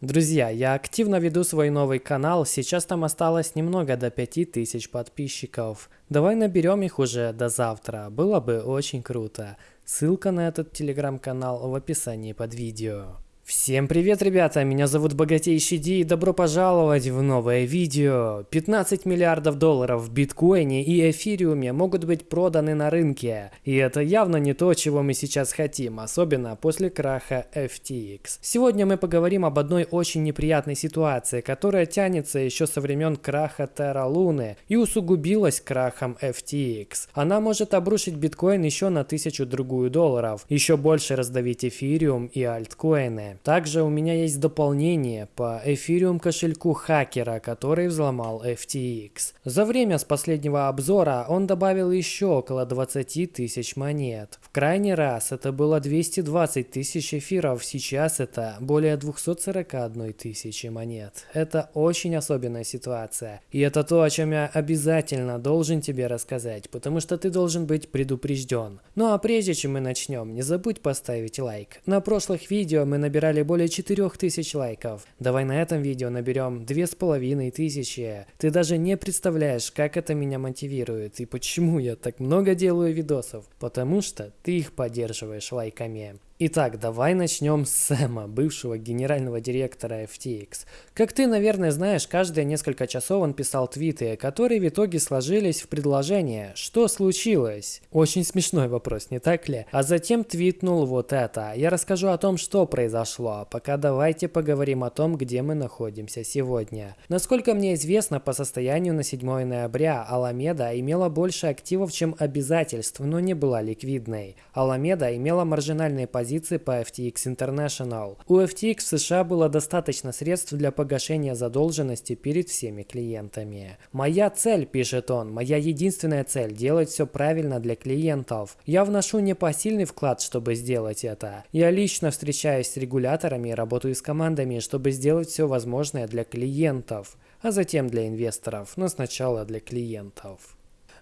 Друзья, я активно веду свой новый канал, сейчас там осталось немного до 5000 подписчиков. Давай наберем их уже до завтра, было бы очень круто. Ссылка на этот телеграм-канал в описании под видео. Всем привет, ребята! Меня зовут Богатейший Ди и добро пожаловать в новое видео. 15 миллиардов долларов в биткоине и эфириуме могут быть проданы на рынке. И это явно не то, чего мы сейчас хотим, особенно после краха FTX. Сегодня мы поговорим об одной очень неприятной ситуации, которая тянется еще со времен краха Terra Luna и усугубилась крахом FTX. Она может обрушить биткоин еще на тысячу другую долларов, еще больше раздавить эфириум и альткоины. Также у меня есть дополнение по эфириум кошельку хакера, который взломал FTX. За время с последнего обзора он добавил еще около 20 тысяч монет. В крайний раз это было 220 тысяч эфиров, сейчас это более 241 тысячи монет. Это очень особенная ситуация. И это то, о чем я обязательно должен тебе рассказать, потому что ты должен быть предупрежден. Ну а прежде чем мы начнем, не забудь поставить лайк. На прошлых видео мы набирали набрали более 4000 лайков. Давай на этом видео наберем 2500. Ты даже не представляешь, как это меня мотивирует и почему я так много делаю видосов. Потому что ты их поддерживаешь лайками. Итак, давай начнем с Сэма, бывшего генерального директора FTX. Как ты, наверное, знаешь, каждые несколько часов он писал твиты, которые в итоге сложились в предложение «Что случилось?» Очень смешной вопрос, не так ли? А затем твитнул вот это. Я расскажу о том, что произошло, пока давайте поговорим о том, где мы находимся сегодня. Насколько мне известно, по состоянию на 7 ноября Аламеда имела больше активов, чем обязательств, но не была ликвидной. Аламеда имела маржинальные позиции позиции по FTX International. У FTX в США было достаточно средств для погашения задолженности перед всеми клиентами. «Моя цель», – пишет он, – «моя единственная цель – делать все правильно для клиентов. Я вношу непосильный вклад, чтобы сделать это. Я лично встречаюсь с регуляторами и работаю с командами, чтобы сделать все возможное для клиентов, а затем для инвесторов, но сначала для клиентов».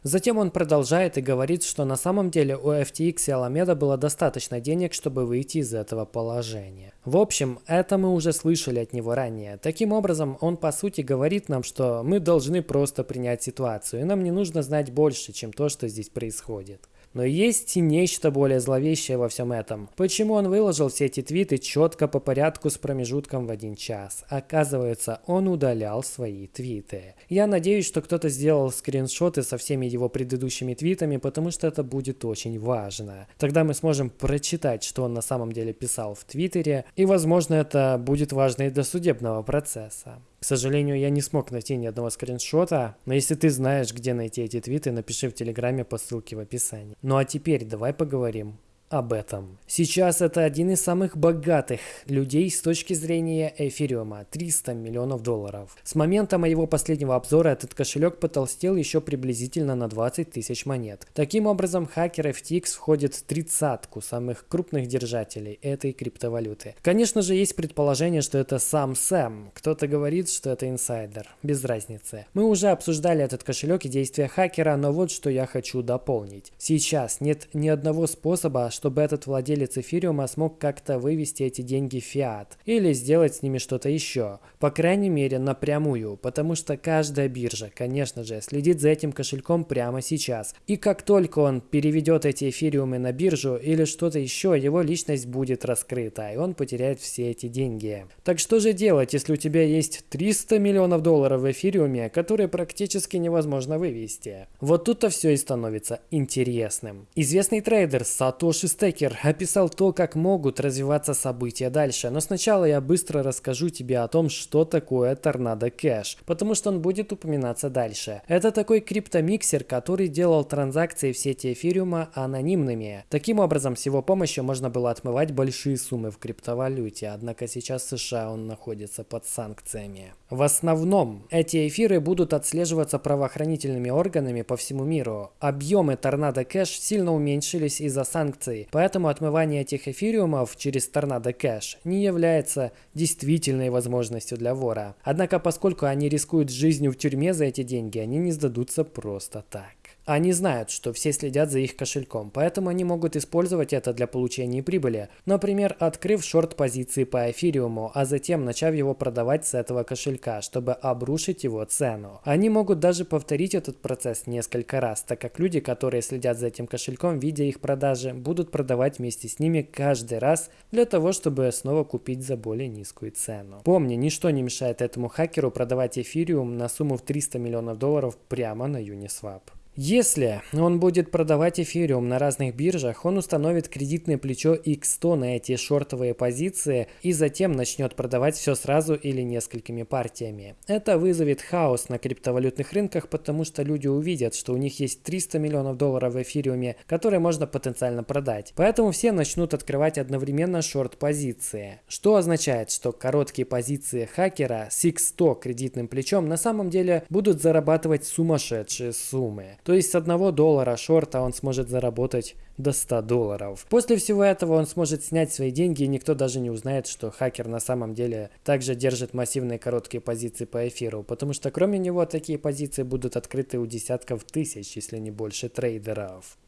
Затем он продолжает и говорит, что на самом деле у FTX и Alameda было достаточно денег, чтобы выйти из этого положения. В общем, это мы уже слышали от него ранее. Таким образом, он по сути говорит нам, что мы должны просто принять ситуацию, и нам не нужно знать больше, чем то, что здесь происходит. Но есть и нечто более зловещее во всем этом. Почему он выложил все эти твиты четко по порядку с промежутком в один час? Оказывается, он удалял свои твиты. Я надеюсь, что кто-то сделал скриншоты со всеми его предыдущими твитами, потому что это будет очень важно. Тогда мы сможем прочитать, что он на самом деле писал в твиттере, и возможно это будет важно и для судебного процесса. К сожалению, я не смог найти ни одного скриншота, но если ты знаешь, где найти эти твиты, напиши в Телеграме по ссылке в описании. Ну а теперь давай поговорим об этом. Сейчас это один из самых богатых людей с точки зрения эфириума – 300 миллионов долларов. С момента моего последнего обзора этот кошелек потолстел еще приблизительно на 20 тысяч монет. Таким образом, хакер FTX входит в тридцатку самых крупных держателей этой криптовалюты. Конечно же, есть предположение, что это сам Сэм. Кто-то говорит, что это инсайдер. Без разницы. Мы уже обсуждали этот кошелек и действия хакера, но вот что я хочу дополнить. Сейчас нет ни одного способа, чтобы этот владелец эфириума смог как-то вывести эти деньги в фиат или сделать с ними что-то еще, по крайней мере напрямую, потому что каждая биржа, конечно же, следит за этим кошельком прямо сейчас. И как только он переведет эти эфириумы на биржу или что-то еще, его личность будет раскрыта, и он потеряет все эти деньги. Так что же делать, если у тебя есть 300 миллионов долларов в эфириуме, которые практически невозможно вывести? Вот тут-то все и становится интересным. Известный трейдер Satoshi Stacker описал то, как могут развиваться события дальше, но сначала я быстро расскажу тебе о том, что такое Tornado Cash, потому что он будет упоминаться дальше. Это такой криптомиксер, который делал транзакции в сети эфириума анонимными. Таким образом, с его помощью можно было отмывать большие суммы в криптовалюте, однако сейчас в США он находится под санкциями. В основном, эти эфиры будут отслеживаться правоохранительными органами по всему миру. Объемы Торнадо Кэш сильно уменьшились из-за санкций, транзакций, поэтому отмывание этих эфириумов через Tornado Cash не является действительной возможностью для вора. Однако, поскольку они рискуют жизнью в тюрьме за эти деньги, они не сдадутся просто так. Они знают, что все следят за их кошельком, поэтому они могут использовать это для получения прибыли. Например, открыв шорт-позиции по эфириуму, а затем начав его продавать с этого кошелька, чтобы обрушить его цену. Они могут даже повторить этот процесс несколько раз, так как люди, которые следят за этим кошельком, видя их продажи, будут продавать вместе с ними каждый раз для того, чтобы снова купить за более низкую цену. Помни, ничто не мешает этому хакеру продавать эфириум на сумму в 300 миллионов долларов прямо на Uniswap. Если он будет продавать эфириум на разных биржах, он установит кредитное плечо X100 на эти шортовые позиции и затем начнет продавать все сразу или несколькими партиями. Это вызовет хаос на криптовалютных рынках, потому что люди увидят, что у них есть 300 миллионов долларов в эфириуме, которые можно потенциально продать. Поэтому все начнут открывать одновременно шорт-позиции. Что означает, что короткие позиции хакера с X100 кредитным плечом на самом деле будут зарабатывать сумасшедшие суммы. То есть с 1 доллара шорта он сможет заработать до 100 долларов. После всего этого он сможет снять свои деньги и никто даже не узнает, что хакер на самом деле также держит массивные короткие позиции по эфиру, потому что кроме него такие позиции будут открыты у десятков тысяч, если не больше трейдеров.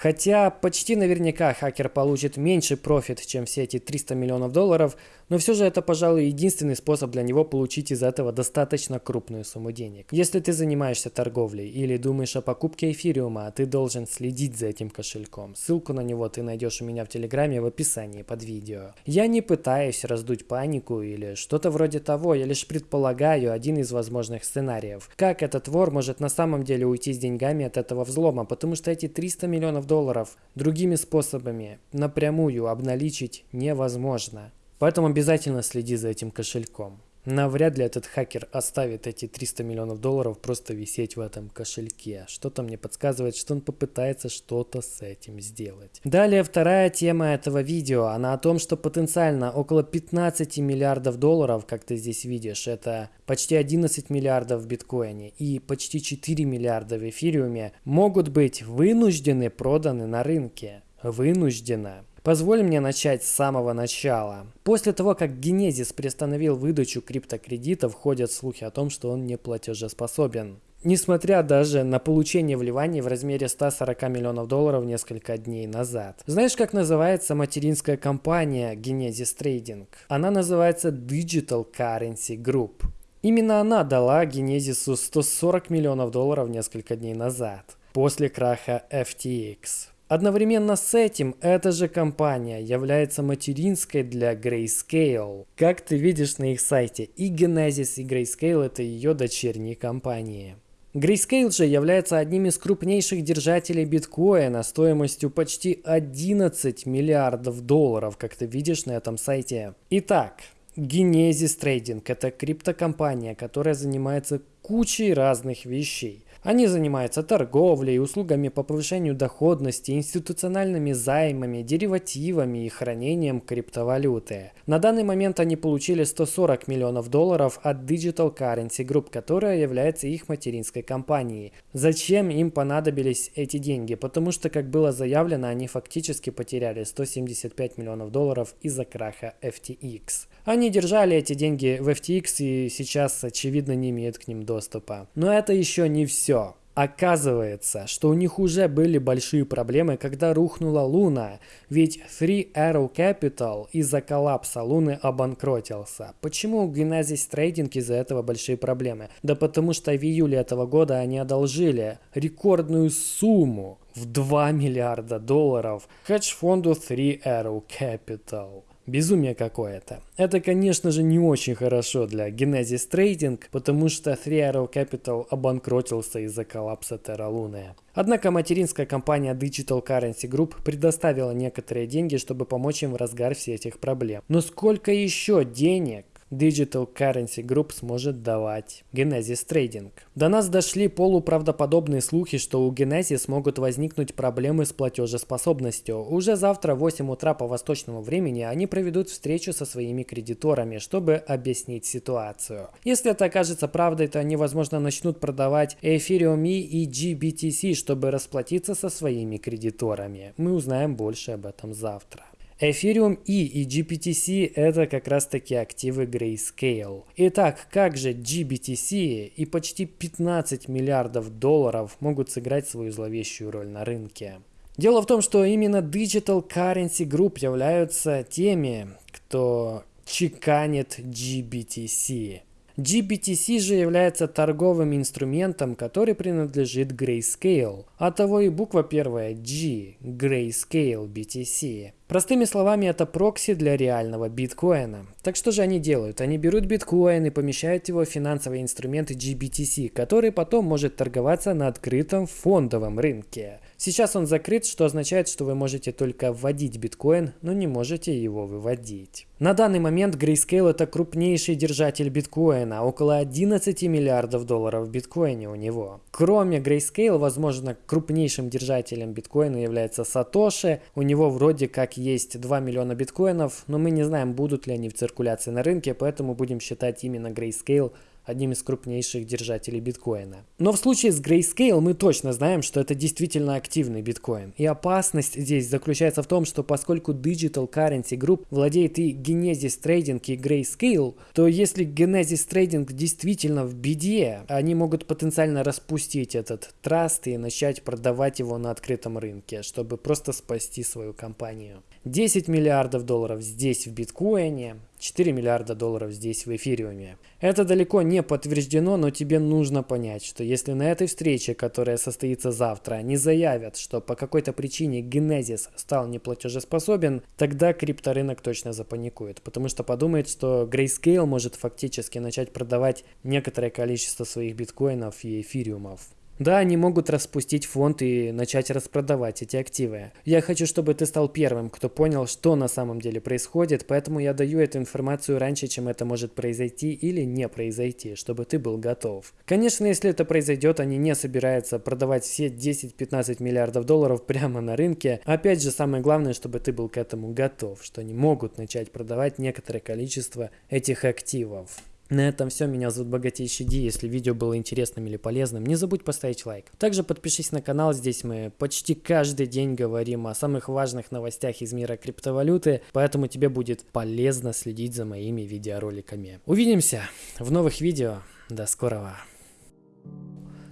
Хотя почти наверняка хакер получит меньше профит, чем все эти 300 миллионов долларов, но все же это, пожалуй, единственный способ для него получить из этого достаточно крупную сумму денег. Если ты занимаешься торговлей или думаешь о покупке эфириума, ты должен следить за этим кошельком. Ссылку на него ты найдешь у меня в телеграме в описании под видео. Я не пытаюсь раздуть панику или что-то вроде того, я лишь предполагаю один из возможных сценариев. Как этот вор может на самом деле уйти с деньгами от этого взлома, потому что эти 300 миллионов долларов другими способами напрямую обналичить невозможно. Поэтому обязательно следи за этим кошельком. Навряд ли этот хакер оставит эти 300 миллионов долларов просто висеть в этом кошельке. Что-то мне подсказывает, что он попытается что-то с этим сделать. Далее вторая тема этого видео. Она о том, что потенциально около 15 миллиардов долларов, как ты здесь видишь, это почти 11 миллиардов в биткоине и почти 4 миллиарда в эфириуме, могут быть вынуждены проданы на рынке. Вынужденно. Позволь мне начать с самого начала. После того, как Генезис приостановил выдачу криптокредитов, ходят слухи о том, что он не платежеспособен. Несмотря даже на получение вливаний в размере 140 миллионов долларов несколько дней назад. Знаешь, как называется материнская компания Genesis Trading? Она называется Digital Currency Group. Именно она дала Генезису 140 миллионов долларов несколько дней назад, после краха FTX. Одновременно с этим эта же компания является материнской для Grayscale. Как ты видишь на их сайте, и Genesis, и Grayscale это ее дочерние компании. Grayscale же является одним из крупнейших держателей биткоина стоимостью почти 11 миллиардов долларов, как ты видишь на этом сайте. Итак, Genesis Trading – это криптокомпания, которая занимается кучей разных вещей. Они занимаются торговлей, услугами по повышению доходности, институциональными займами, деривативами и хранением криптовалюты. На данный момент они получили 140 миллионов долларов от Digital Currency Group, которая является их материнской компанией. Зачем им понадобились эти деньги? Потому что, как было заявлено, они фактически потеряли 175 миллионов долларов из-за краха FTX. Они держали эти деньги в FTX и сейчас, очевидно, не имеют к ним доступа. Но это еще не все. Оказывается, что у них уже были большие проблемы, когда рухнула Луна, ведь Three Arrow Capital из-за коллапса Луны обанкротился. Почему у Genesis Trading из-за этого большие проблемы? Да потому что в июле этого года они одолжили рекордную сумму в 2 миллиарда долларов хедж-фонду Three Arrow Capital. Безумие какое-то. Это, конечно же, не очень хорошо для Genesis Trading, потому что Three Arrow Capital обанкротился из-за коллапса Terra Luna. Однако материнская компания Digital Currency Group предоставила некоторые деньги, чтобы помочь им в разгар всех этих проблем. Но сколько еще денег Digital Currency Group сможет давать Genesis Trading. До нас дошли полуправдоподобные слухи, что у Genesis могут возникнуть проблемы с платежеспособностью. Уже завтра в 8 утра по восточному времени они проведут встречу со своими кредиторами, чтобы объяснить ситуацию. Если это окажется правдой, то они, возможно, начнут продавать Ethereum и GBTC, чтобы расплатиться со своими кредиторами. Мы узнаем больше об этом завтра. Ethereum E и GBTC это как раз таки активы Grayscale. Итак, как же GBTC и почти 15 миллиардов долларов могут сыграть свою зловещую роль на рынке? Дело в том, что именно Digital Currency Group являются теми, кто чеканит GBTC. GBTC же является торговым инструментом, который принадлежит Grayscale, а того и буква первая G, Grayscale BTC. Простыми словами, это прокси для реального биткоина. Так что же они делают? Они берут биткоин и помещают его в финансовые инструменты GBTC, который потом может торговаться на открытом фондовом рынке. Сейчас он закрыт, что означает, что вы можете только вводить биткоин, но не можете его выводить. На данный момент Grayscale это крупнейший держатель биткоина, около 11 миллиардов долларов в биткоине у него. Кроме Grayscale, возможно, крупнейшим держателем биткоина является Satoshi, у него вроде как есть 2 миллиона биткоинов, но мы не знаем, будут ли они в циркуляции на рынке, поэтому будем считать именно Grayscale одним из крупнейших держателей биткоина. Но в случае с Grayscale мы точно знаем, что это действительно активный биткоин. И опасность здесь заключается в том, что поскольку Digital Currency Group владеет и Genesis Trading и Grayscale, то если Genesis Trading действительно в беде, они могут потенциально распустить этот траст и начать продавать его на открытом рынке, чтобы просто спасти свою компанию. 10 миллиардов долларов здесь в биткоине, 4 миллиарда долларов здесь в эфириуме. Это далеко не подтверждено, но тебе нужно понять, что если на этой встрече, которая состоится завтра, они заявят, что по какой-то причине Genesis стал неплатежеспособен, тогда крипторынок точно запаникует, потому что подумает, что Grayscale может фактически начать продавать некоторое количество своих биткоинов и эфириумов. Да, они могут распустить фонд и начать распродавать эти активы. Я хочу, чтобы ты стал первым, кто понял, что на самом деле происходит, поэтому я даю эту информацию раньше, чем это может произойти или не произойти, чтобы ты был готов. Конечно, если это произойдет, они не собираются продавать все 10-15 миллиардов долларов прямо на рынке. Опять же, самое главное, чтобы ты был к этому готов, что они могут начать продавать некоторое количество этих активов. На этом все. Меня зовут Богатейший Ди. Если видео было интересным или полезным, не забудь поставить лайк. Также подпишись на канал. Здесь мы почти каждый день говорим о самых важных новостях из мира криптовалюты, поэтому тебе будет полезно следить за моими видеороликами. Увидимся в новых видео. До скорого.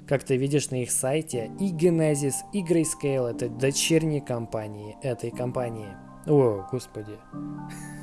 Как ты видишь на их сайте, и Genesis, и Grayscale это дочерние компании этой компании. О, господи.